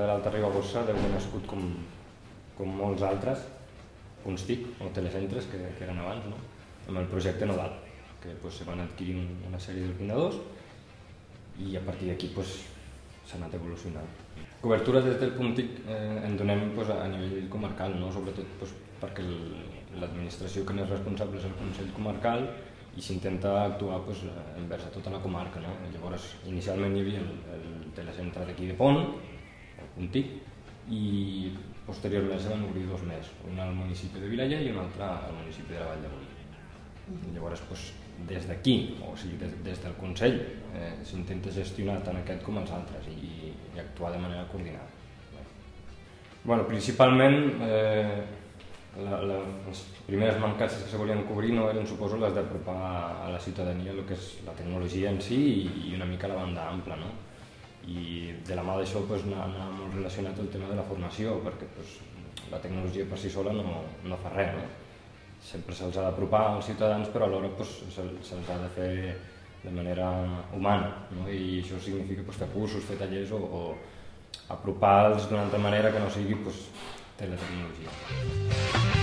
Saragossa deu haver nascut com, com molts altres, punts TIC o telecentres que, que eren abans, no? amb el projecte Nodal, que pues, se van adquirir una sèrie d'ordinadors i a partir d'aquí pues, s'ha anat evolucionant. Cobertura des del punt TIC eh, en donem pues, a nivell comarcal, no? sobretot pues, perquè l'administració que n'és responsable és el Consell Comarcal i s'intenta actuar pues, envers a tota la comarca. No? Llavors, inicialment hi havia el, el telecentre d'aquí de Pont, punt TIC, i posteriorment se van obrir dos més, un al municipi de Vilaller i un altre al municipi de la Vall de Boí. Llavors, doncs, des d'aquí, o sigui, des, des del Consell, eh, s'intenta gestionar tant aquest com els altres i, i actuar de manera coordinada. Bueno, principalment, eh, la, la, les primeres mancances que se volien cobrir no eren, suposo, les d'apropar a la ciutadania el que és la tecnologia en si i, i una mica la banda ampla, no? De la mà d'això pues, anar, anar molt relacionat el tema de la formació, perquè pues, la tecnologia per si sola no, no fa res, no? sempre se'ls ha d'apropar als ciutadans però alhora pues, se'ls ha de fer de manera humana no? i això significa pues, fer cursos, fer tallers o, o apropar-los d'una altra manera que no sigui pues, teletecnologia.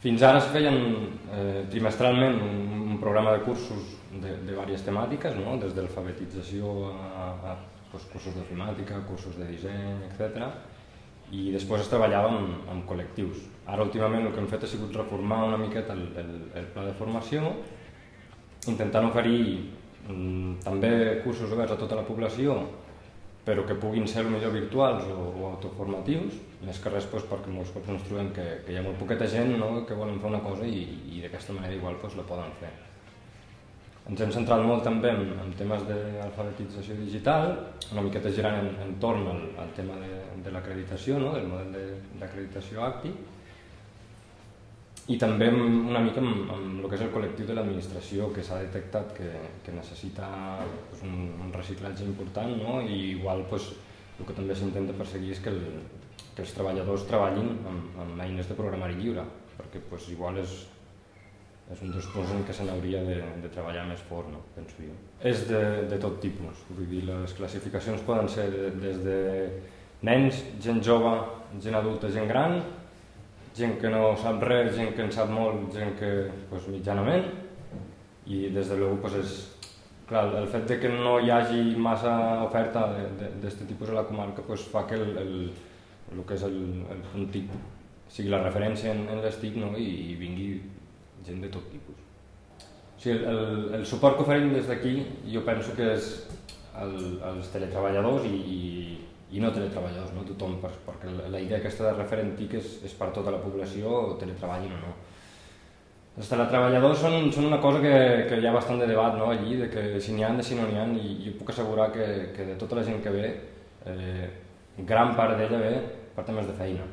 Fins ara es feien eh, trimestralment un, un programa de cursos de, de diverses temàtiques, no? des d'alfabetització a, a pues, cursos d'ofimàtica, cursos de disseny, etc. I després es treballava amb, amb col·lectius. Ara últimament el que hem fet ha sigut reformar una miqueta el, el, el pla de formació, intentant oferir mm, també cursos oberts a tota la població però que puguin ser millor virtuals o, o autoformatius, més que res doncs, perquè molts cops ens trobem que, que hi ha molt poqueta gent no, que volen fer una cosa i, i d'aquesta manera igual doncs, la poden fer. Ens hem centrat molt també en, en temes d'alfabetització digital, una miqueta girant en, entorn al, al tema de, de l'acreditació, no, del model d'acreditació ACTI, i també una mica amb, amb el que és el col·lectiu de l'administració que s'ha detectat que, que necessita pues, un, un reciclatge important no? i igual pues, el que també s'intenta perseguir és que, el, que els treballadors treballin amb, amb eines de programari lliure perquè pues, igual és, és un dels punts en què se n'hauria de, de treballar més fort, no? penso jo. És de, de tot tipus, vull dir, les classificacions poden ser de, des de nens, gent jove, gent adulta, gent gran, gent que no sap res, gent que en sap molt, gent que pues, mitjanament i des de luego pues, és, clar, el fet de que no hi hagi massa oferta d'aquest tipus a la comarca pues, fa que el, el, el que és el, el punt TIC sigui la referència en, en les TIC no? I, i vingui gent de tot tipus. O sigui, el, el suport que oferim des d'aquí jo penso que és el, els teletreballadors i, i i no teletreballadors, no tothom, perquè la idea aquesta de referent TIC és, és per tota la població, teletreballin o no. Els teletreballadors són, són una cosa que, que hi ha bastant de debat no, allí, de que si n'hi ha, de si no n'hi ha, i jo puc assegurar que, que de tota la gent que ve, eh, gran part d'ella ve per temes de feina.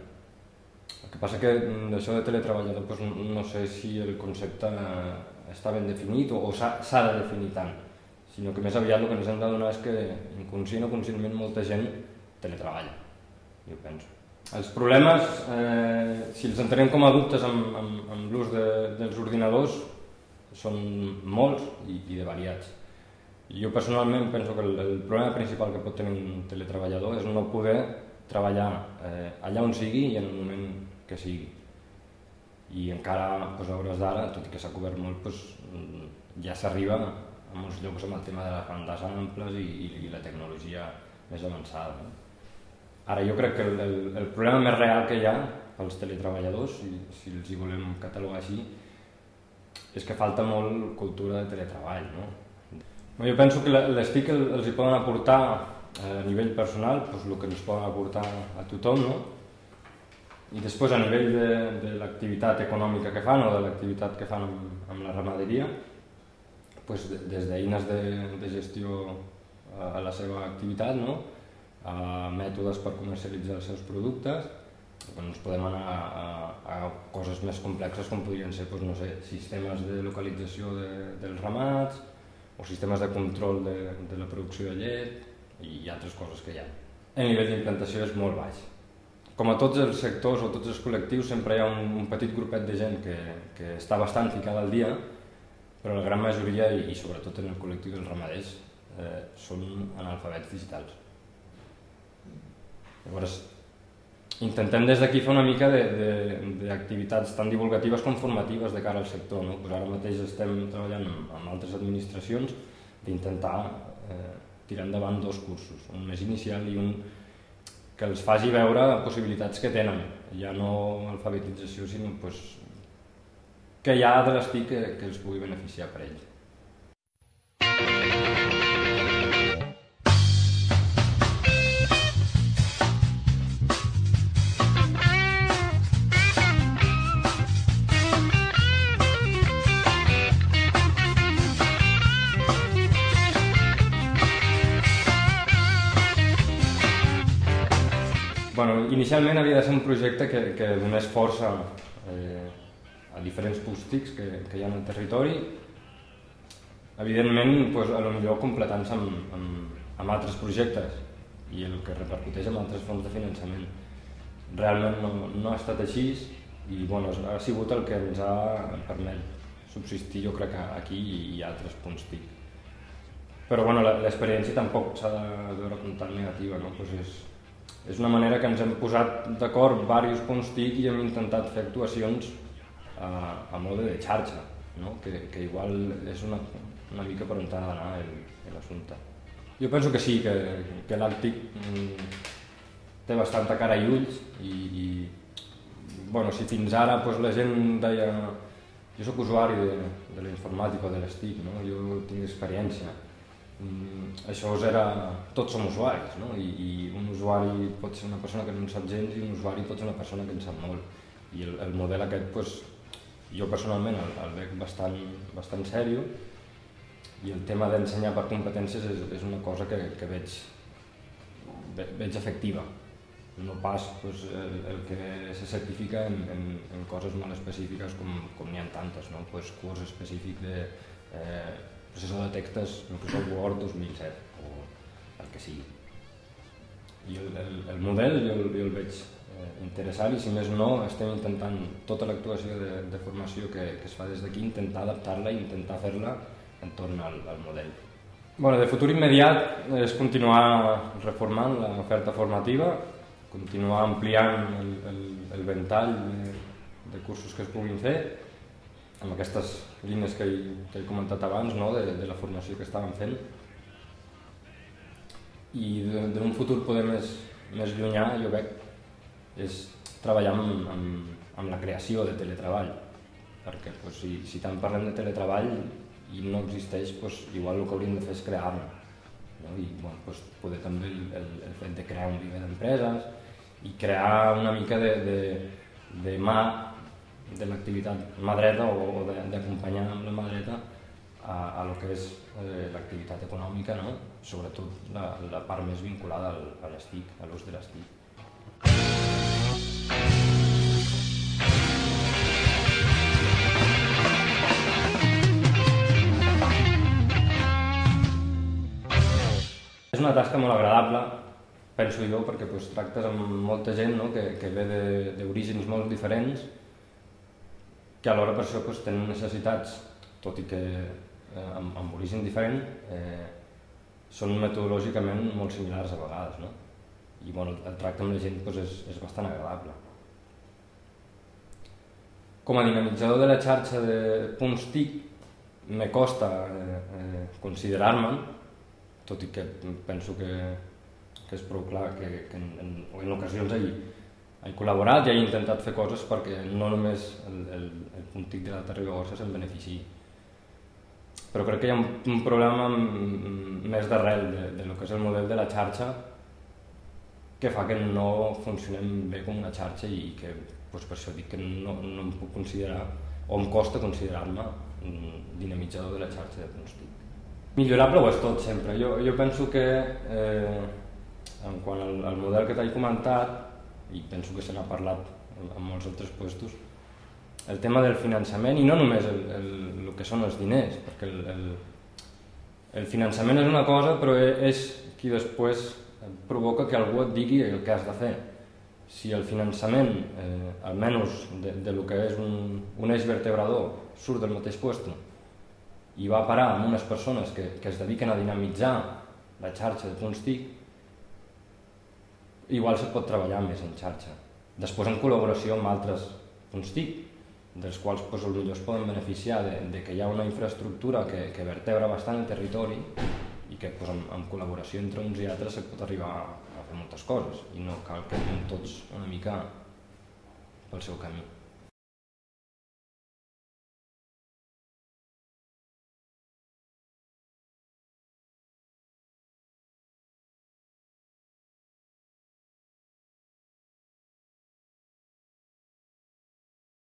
El que passa que d'això de teletreballador doncs, no sé si el concepte està ben definit o, o s'ha de definir tant, sinó que més aviat el que ens hem d'adonar és que inconscient o conscientment molta gent teletreball, jo penso. Els problemes, eh, si els entenem com a dubtes amb, amb, amb l'ús de, dels ordinadors, són molts i, i de variats. Jo personalment penso que el, el problema principal que pot tenir un teletreballador és no poder treballar eh, allà on sigui i en el moment que sigui. I encara pues, a hores d'ara, tot i que s'ha cobert molt, pues, ja s'arriba a molts llocs amb el tema de les bandes amples i, i, i la tecnologia més avançada. No? Ara jo crec que el, el, el problema més real que hi ha pels teletreballadors, si, si els hi volem catalogar així, és que falta molt cultura de teletreball. No? Jo penso que les TIC els hi poden aportar a nivell personal doncs el que ens poden aportar a tothom, no? i després a nivell de, de l'activitat econòmica que fan o de l'activitat que fan amb, amb la ramaderia, doncs des d'eines de, de gestió a la seva activitat, no? A mètodes per comercialitzar els seus productes, doncs podem anar a, a, a coses més complexes com podrien ser doncs, no sé, sistemes de localització de, dels ramats o sistemes de control de, de la producció de llet i altres coses que hi ha. El nivell d'implantació és molt baix. Com a tots els sectors o tots els col·lectius sempre hi ha un, un petit grupet de gent que, que està bastant ficada al dia, però la gran majoria, i, i sobretot en el col·lectiu dels ramaders, eh, són analfabets digitals. Llavors, intentem des d'aquí fer una mica d'activitats tan divulgatives com formatives de cara al sector. No? Pues ara mateix estem treballant amb, altres administracions d'intentar eh, tirar endavant dos cursos, un més inicial i un que els faci veure possibilitats que tenen, ja no alfabetització, sinó pues, que hi ha de l'estic que, que els pugui beneficiar per ells. Bueno, inicialment havia de ser un projecte que, que donés força eh, a diferents pústics que, que hi ha en el territori, evidentment pues, a lo millor completant-se amb, amb, amb altres projectes i el que repercuteix en altres fonts de finançament. Realment no, no ha estat així i bueno, ha sigut el que ens ha permès subsistir jo crec aquí i altres punts TIC. Però bueno, l'experiència tampoc s'ha de veure com tan negativa, no? pues és, és una manera que ens hem posat d'acord diversos punts TIC i hem intentat fer actuacions a, a mode de xarxa, no? que, que igual és una, una mica per on ha d'anar l'assumpte. Jo penso que sí, que, que l'Àrtic mm, té bastanta cara i ulls i, i bueno, si fins ara pues, la gent deia jo sóc usuari de, de la informàtica o de l'estic, no? jo tinc experiència, Mm, això era, tots som usuaris, no? I, i un usuari pot ser una persona que no en sap gens i un usuari pot ser una persona que en sap molt. I el, el model aquest, pues, jo personalment el, el veig bastant, bastant sèrio i el tema d'ensenyar per competències és, és una cosa que, que veig, veig efectiva. No pas pues, el, el que se certifica en, en, en coses molt específiques com, com n'hi ha tantes, no? pues, curs específic de eh, processor de textos Microsoft Word 2007 o el que sigui. I el, el, el model jo, jo el veig eh, interessant i si més no estem intentant tota l'actuació de, de formació que, que es fa des d'aquí intentar adaptar-la i intentar fer-la entorn al, al model. Bueno, de futur immediat és continuar reformant l'oferta formativa, continuar ampliant el, el, el ventall de, de cursos que es puguin fer amb aquestes línies que he, que he comentat abans, no? de, de la formació que estàvem fent. I d'un futur poder més, més llunyà, jo veig, és treballar amb, amb, amb la creació de teletreball. Perquè pues, si, si tant parlem de teletreball i no existeix, pues, igual el que hauríem de fer és crear-lo. No? I bueno, pues, poder també el, el, el fet de crear un viver d'empreses i crear una mica de, de, de mà de l'activitat mà dreta o, o d'acompanyar amb la mà dreta a, a lo que és eh, l'activitat econòmica, no? sobretot la, la part més vinculada al, a l'estic, a l'ús de l'estic. És una tasca molt agradable, penso jo, perquè pues, tractes amb molta gent no? que, que ve d'orígens molt diferents que alhora per això doncs, tenen necessitats, tot i que eh, amb, amb origen diferent, eh, són metodològicament molt similars a vegades, no? I bueno, el tracte amb la gent doncs, és, és bastant agradable. Com a dinamitzador de la xarxa de punts TIC, me costa eh, eh, considerar-me, tot i que penso que, que és prou clar que, que en, en, en ocasions hi, he col·laborat i he intentat fer coses perquè no només el, el, el puntic de l'Alta Ribagorça se'n benefici. Però crec que hi ha un, un problema més d'arrel de, de lo que és el model de la xarxa que fa que no funcionem bé com una xarxa i que doncs per això dic que no, no em puc considerar o em costa considerar-me dinamitzador de la xarxa de punts TIC. Millorable ho és tot sempre. Jo, jo penso que eh, en quant al, al model que t'he comentat i penso que se n'ha parlat en molts altres puestos, el tema del finançament i no només el, el, el que són els diners, perquè el, el, el finançament és una cosa, però e-, és qui després provoca que algú et digui el que has de fer. Si el finançament, eh, almenys de, de lo que és un, un eix vertebrador, surt del mateix lloc i va parar amb unes persones que, que es dediquen a dinamitzar la xarxa de punts TIC, igual se pot treballar més en xarxa. Després en col·laboració amb altres punts TIC, dels quals pues, potser es poden beneficiar de, de que hi ha una infraestructura que, que vertebra bastant el territori i que pues, amb, amb col·laboració entre uns i altres se pot arribar a, a fer moltes coses i no cal que anem tots una mica pel seu camí.